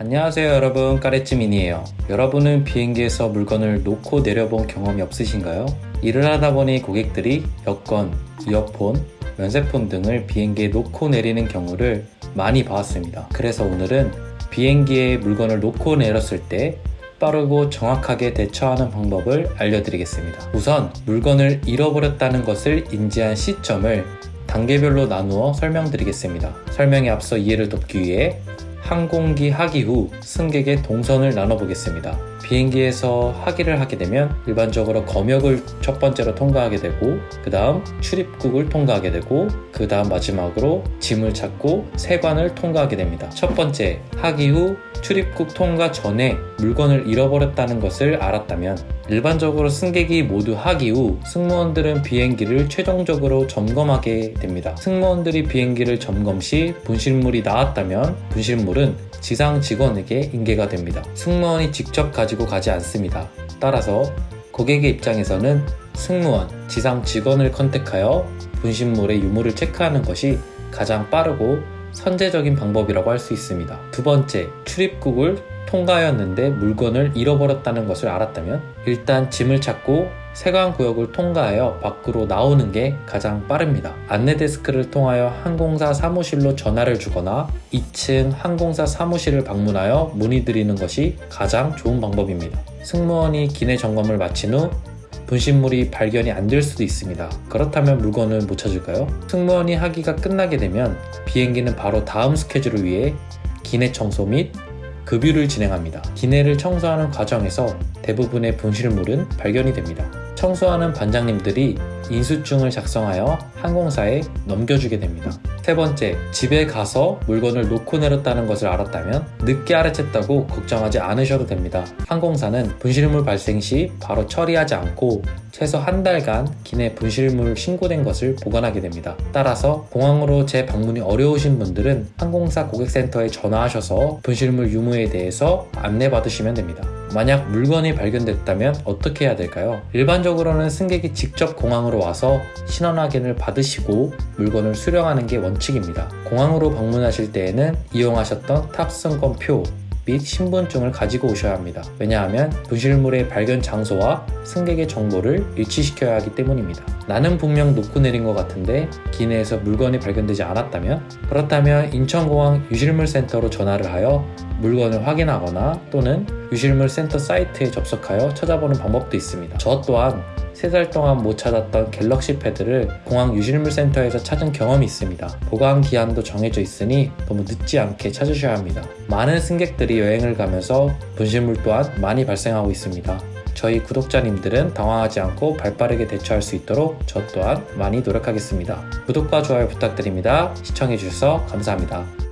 안녕하세요 여러분. 까레찌민이에요. 여러분은 비행기에서 물건을 놓고 내려본 경험이 없으신가요? 일을 하다 보니 고객들이 여권, 이어폰, 면세폰 등을 비행기에 놓고 내리는 경우를 많이 봐왔습니다. 그래서 오늘은 비행기에 물건을 놓고 내렸을 때 빠르고 정확하게 대처하는 방법을 알려드리겠습니다. 우선 물건을 잃어버렸다는 것을 인지한 시점을 단계별로 나누어 설명드리겠습니다. 설명에 앞서 이해를 돕기 위해 항공기 하기 후 승객의 동선을 나눠보겠습니다. 비행기에서 하기를 하게 되면 일반적으로 검역을 첫 번째로 통과하게 되고 그 다음 출입국을 통과하게 되고 그 다음 마지막으로 짐을 찾고 세관을 통과하게 됩니다. 첫 번째 하기 후 출입국 통과 전에 물건을 잃어버렸다는 것을 알았다면 일반적으로 승객이 모두 하기 후 승무원들은 비행기를 최종적으로 점검하게 됩니다. 승무원들이 비행기를 점검 시 분실물이 나왔다면 분실물은 지상 직원에게 인계가 됩니다. 승무원이 직접 가지고 가지 않습니다. 따라서 고객의 입장에서는 승무원, 지상 직원을 컨택하여 분실물의 유무를 체크하는 것이 가장 빠르고 선제적인 방법이라고 할 수 있습니다. 두 번째, 출입국을 통과하였는데 물건을 잃어버렸다는 것을 알았다면 일단 짐을 찾고 세관 구역을 통과하여 밖으로 나오는 게 가장 빠릅니다. 안내 데스크를 통하여 항공사 사무실로 전화를 주거나 2층 항공사 사무실을 방문하여 문의드리는 것이 가장 좋은 방법입니다. 승무원이 기내 점검을 마친 후 분실물이 발견이 안 될 수도 있습니다. 그렇다면 물건을 못 찾을까요? 승무원이 하기가 끝나게 되면 비행기는 바로 다음 스케줄을 위해 기내 청소 및 급유를 진행합니다. 기내를 청소하는 과정에서 대부분의 분실물은 발견이 됩니다. 청소하는 반장님들이 인수증을 작성하여 항공사에 넘겨주게 됩니다. 세 번째, 집에 가서 물건을 놓고 내렸다는 것을 알았다면 늦게 알아챘다고 걱정하지 않으셔도 됩니다. 항공사는 분실물 발생 시 바로 처리하지 않고 최소 한 달간 기내 분실물 신고된 것을 보관하게 됩니다. 따라서 공항으로 재방문이 어려우신 분들은 항공사 고객센터에 전화하셔서 분실물 유무에 대해서 안내받으시면 됩니다. 만약 물건이 발견됐다면 어떻게 해야 될까요? 일반적으로는 승객이 직접 공항으로 와서 신원 확인을 받으시고 물건을 수령하는 게 원칙입니다. 공항으로 방문하실 때에는 이용하셨던 탑승권표 및 신분증을 가지고 오셔야 합니다. 왜냐하면 분실물의 발견 장소와 승객의 정보를 일치시켜야 하기 때문입니다. 나는 분명 놓고 내린 것 같은데 기내에서 물건이 발견되지 않았다면 그렇다면 인천공항 유실물센터로 전화를 하여 물건을 확인하거나 또는 유실물 센터 사이트에 접속하여 찾아보는 방법도 있습니다. 저 또한 3달 동안 못 찾았던 갤럭시 패드를 공항 유실물 센터에서 찾은 경험이 있습니다. 보관 기한도 정해져 있으니 너무 늦지 않게 찾으셔야 합니다. 많은 승객들이 여행을 가면서 분실물 또한 많이 발생하고 있습니다. 저희 구독자님들은 당황하지 않고 발빠르게 대처할 수 있도록 저 또한 많이 노력하겠습니다. 구독과 좋아요 부탁드립니다. 시청해주셔서 감사합니다.